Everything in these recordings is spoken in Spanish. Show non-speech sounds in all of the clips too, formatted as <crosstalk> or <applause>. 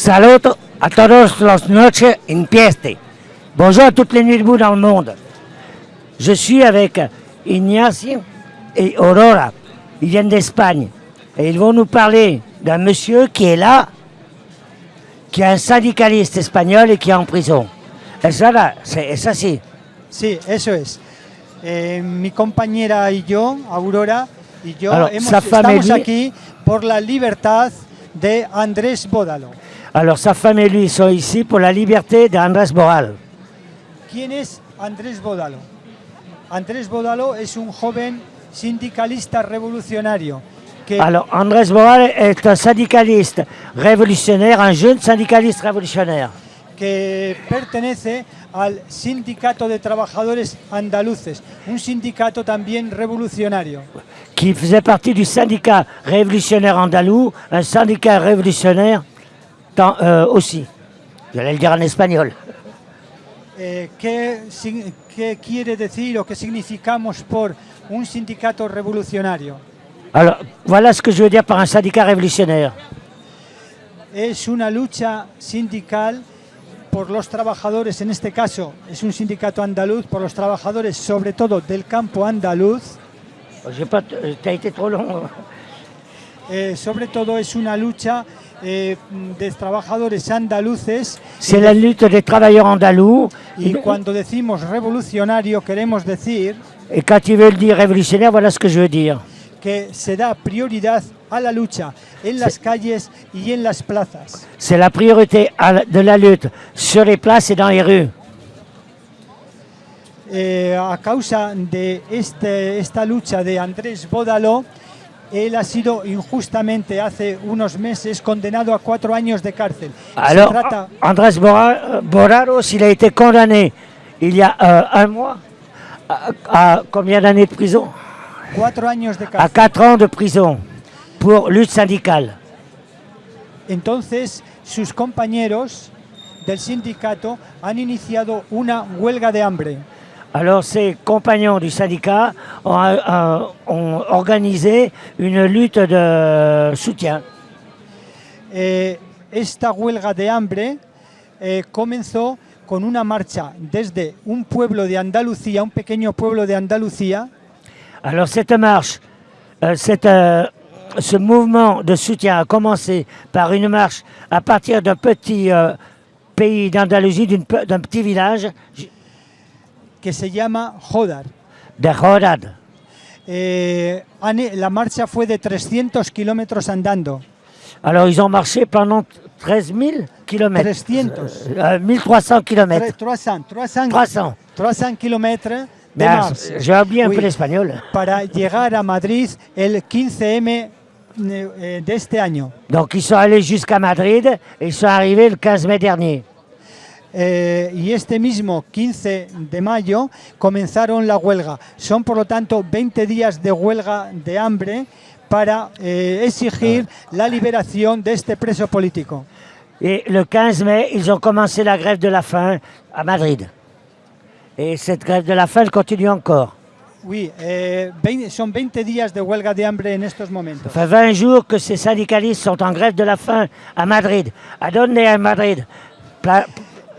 Saluto a todos los noches en pieste. Bonjour à toutes les nuits debout dans le monde. Je suis avec Ignacio et Aurora. Ils viennent d'Espagne. Et ils vont nous parler d'un monsieur qui est là, qui est un syndicaliste espagnol et qui est en prison. Eso là, c'est es así. Sí, eso es. Eh, mi compañera y yo, Aurora, y yo Alors, hemos- estamos aquí por la libertad de Andrés Bódalo. Alors sa femme et lui sont ici pour la liberté d'Andrés Boral. ¿Quién es Andrés Bódalo? Andrés Bódalo es un joven sindicalista revolucionario que Alors Andrés Boral est un syndicaliste révolutionnaire, un jeune syndicaliste révolutionnaire. Que pertenece al Sindicato de Trabajadores Andaluces, un sindicato también revolucionario, qui faisait partie du syndicat révolutionnaire andalou, un syndicat révolutionnaire tant- euh, aussi. J'allais le dire en espagnol. Eh, ¿qué, qué quiere decir o qué significamos por un sindicato revolucionario? Alors, voilà ce que je veux dire par un syndicat révolutionnaire. Es una lucha sindical por los trabajadores, en este caso es un sindicato andaluz, por los trabajadores sobre todo del campo andaluz, long. Eh, sobre todo es una lucha eh, de trabajadores andaluces C'est la lutte des travailleurs andalous. y cuando decimos revolucionario queremos decir Et quand ils veulent dire révolutionnaire, voilà ce que je veux dire. Que se da prioridad a la lucha en las calles y en las plazas. C'est la priorité à la- de la lutte sur les places et dans les rues. Eh, a causa de este, esta lucha de Andrés Bódalo, él ha sido injustamente hace unos meses condenado a cuatro años de cárcel. Alors, trata, Andrés Bora- Boraros, il a été condamné il y a euh, un mois à, à combien d'années de prison cuatro años de À cárcel. 4 ans de prison pour lutte syndicale. Entonces, sus compañeros del sindicato han iniciado una huelga de hambre. Alors, ses compagnons du syndicat ont, euh, ont organisé une lutte de soutien. Eh, esta huelga de hambre eh, comenzó con una marcha desde un pueblo de Andalucía, un pequeño pueblo de Andalucía, Alors, cette marche, euh, cette, euh, ce mouvement de soutien a commencé par une marche à partir d'un petit euh, pays d'Andalousie, d'un petit village que se llama Jodar. de Rodad. Eh, la marcha fue de 300 kilómetros andando. Alors, ils ont marché pendant 13 000 kilomètres. 300. Euh, 1300 Tre- kilomètres. 300, 300, 300. 300 kilómetros Oui. peu l'espagnol. para llegar a Madrid el 15M eh, de este año. Donc, ils sont allés jusqu'à Madrid et ils sont arrivés le 15 mai dernier. Eh, y este mismo 15 de mayo comenzaron la huelga. Son por lo tanto 20 días de huelga de hambre para eh, exigir la liberación de este preso político. Et le 15 mai, ils ont commencé la grève de la faim à Madrid. Et cette grève de la faim, elle continue encore. Oui, eh, 20 son 20 días de huelga de hambre en estos momentos. Ça fait 20 jours que ces syndicalistes sont en grève de la faim à Madrid. ¿A dónde à Madrid? Pla-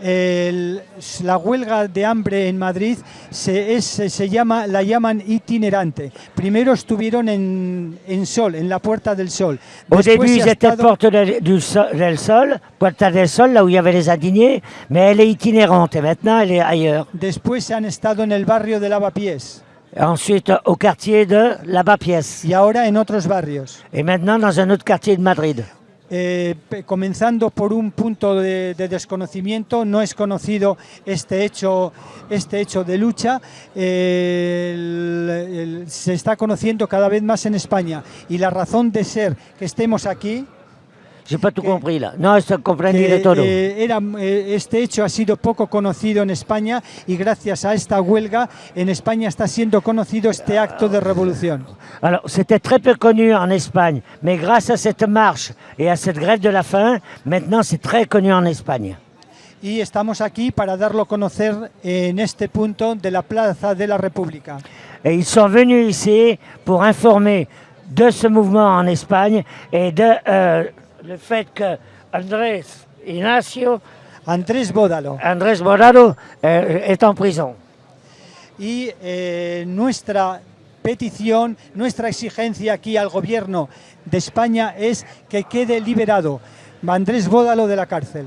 El- la huelga de hambre en Madrid se, es- se- llama, la llaman itinerante. Primero estuvieron en, en Sol, en la Puerta del Sol. Au début, ils étaient sol, del Sol, Puerta del Sol, là où il y avait les indignés, mais elle est itinérante et maintenant elle est ailleurs. después han estado en el barrio de Lavapiés ensuite au quartier de Lavapiés y ahora en otros barrios. et maintenant dans un autre quartier de Madrid. Eh, comenzando por un punto de, de desconocimiento, no es conocido este hecho, este hecho de lucha, se está conociendo cada vez más en España y la razón de ser que estemos aquí J'ai pas tout compris là. Non, je comprendí que, de todo. eh, era, eh, este hecho ha sido poco conocido en España y gracias a esta huelga en España está siendo conocido este acto de revolución. Alors, c'était très peu connu en Espagne, mais grâce à cette marche et à cette grève de la faim, maintenant c'est très connu en Espagne. Y estamos aquí para darlo a conocer en este punto de la Plaza de la República. Et ils sont venus ici pour informer de ce mouvement en Espagne et de euh, le fait que Andrés Ignacio, Andrés Bódalo. Andrés Borado euh, est en prison. Y eh, nuestra petición, nuestra exigencia aquí al gobierno de España es que quede liberado Andrés Bódalo de la cárcel.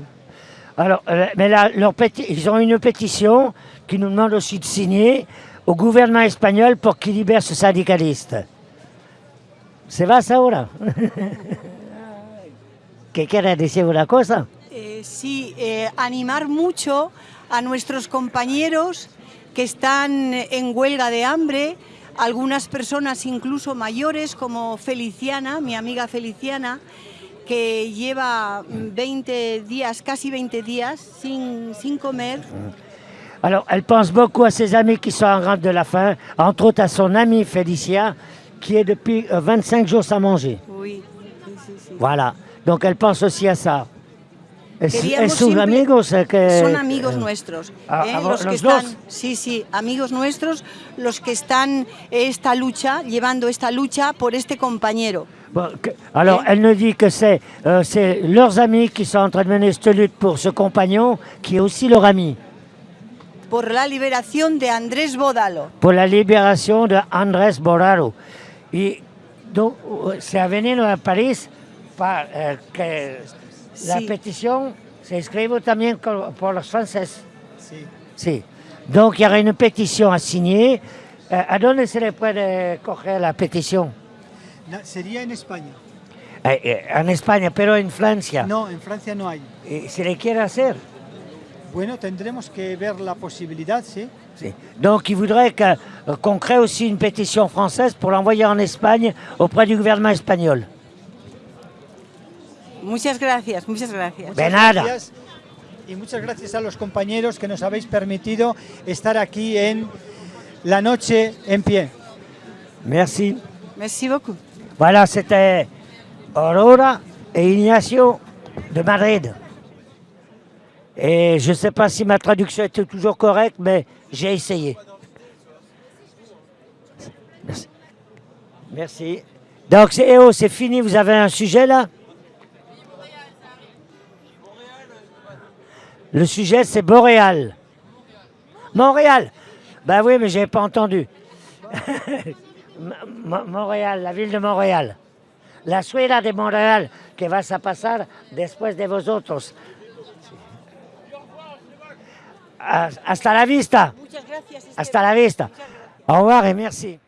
Alors, euh, mais là, leur ils ont une pétition qui nous demande aussi de signer au gouvernement espagnol pour qu'il libère ce syndicaliste. ¿Se va ahora? <laughs> ¿Qué quiere decir una cosa? Eh, sí, eh, animar mucho a nuestros compañeros que están en huelga de hambre, algunas personas incluso mayores como Feliciana, mi amiga Feliciana, que lleva mm, 20 días, casi 20 días sin, sin comer. Alors, elle pense beaucoup à ses amis qui sont en rente de la faim, entre autres à son ami Félicia, qui est depuis euh, 25 jours sans manger. Sí. Voilà. Donc, elle pense aussi à ça. Es, es sus amigos eh, que... Son amigos eh, nuestros. ah, ¿eh? ah, los que ¿los están, dos? sí, sí, amigos nuestros, los que están esta lucha, llevando esta lucha por este compañero. Bon, que- alors, Et- elle nous dit que c'est euh, leurs amis qui sont en train de mener cette lutte pour ce compagnon, qui est aussi leur ami, por la liberación de Andrés Bódalo. pour la libération de Andrés. Et donc, euh, c'est à venir à Paris que la Sí. se escribe también franceses. Sí. Sí. Donc, il y aura une pétition à signer. ¿A dónde se le puede coger la pétition sería en España. Eh, eh, En España, pero en Francia. No, en Francia no hay. Eh, ¿Se le quiere hacer? Bueno, tendremos que ver la posibilidad, sí. Donc, il voudrait euh, qu'on crée aussi une pétition française pour l'envoyer en Espagne auprès du gouvernement espagnol. Muchas gracias, muchas gracias. De nada. Gracias. Y muchas gracias a los compañeros que nos habéis permitido estar aquí en la noche en pie. Merci. Merci beaucoup. Voilà, c'était Aurora et Ignacio de Madrid. Et je ne sais pas si ma traduction était toujours correcte, mais j'ai essayé. Merci. Merci. Donc, c'est oh, c'est fini, vous avez un sujet là? Le sujet, c'est Boréal. Montréal. Ben oui, mais j'ai pas entendu. <laughs> Mo- Montréal, la ville de Montréal. La ciudad de Montréal, que vas a pasar después de vosotros. Hasta la vista. Hasta la vista. Au revoir et merci.